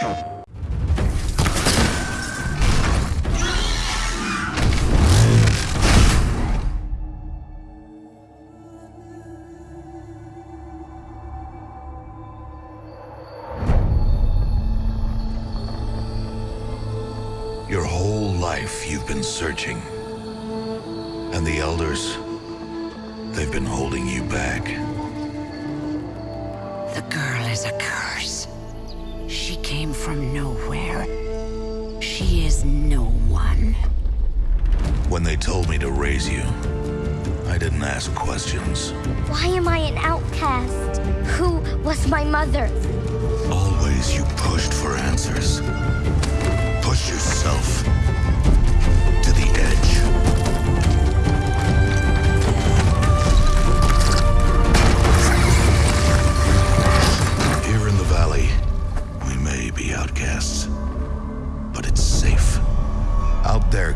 Your whole life you've been searching. And the elders, they've been holding you back. The girl is a curse. She came from nowhere. She is no one. When they told me to raise you, I didn't ask questions. Why am I an outcast? Who was my mother? Always you pushed for answers.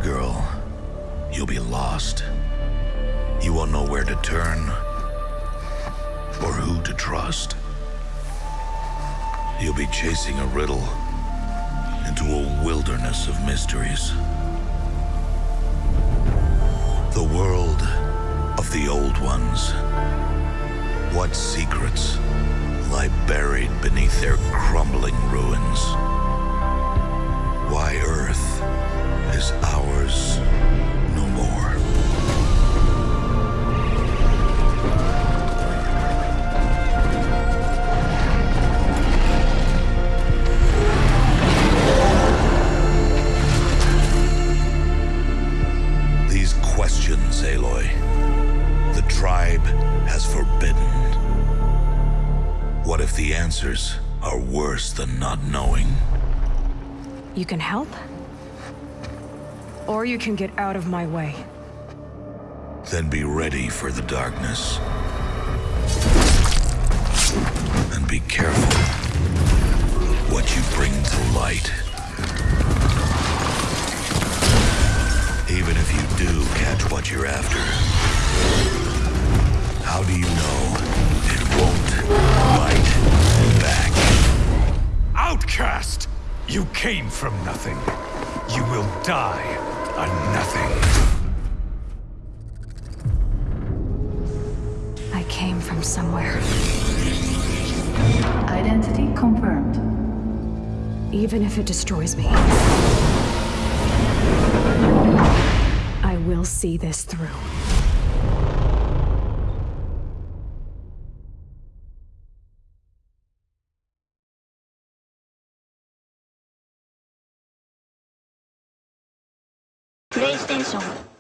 Girl, you'll be lost. You won't know where to turn or who to trust. You'll be chasing a riddle into a wilderness of mysteries. The world of the old ones. What secrets lie buried beneath their has forbidden. What if the answers are worse than not knowing? You can help? Or you can get out of my way. Then be ready for the darkness. And be careful what you bring to light. Even if you do catch what you're after, Outcast! You came from nothing. You will die a nothing. I came from somewhere. Identity confirmed. Even if it destroys me. I will see this through. プレイステーション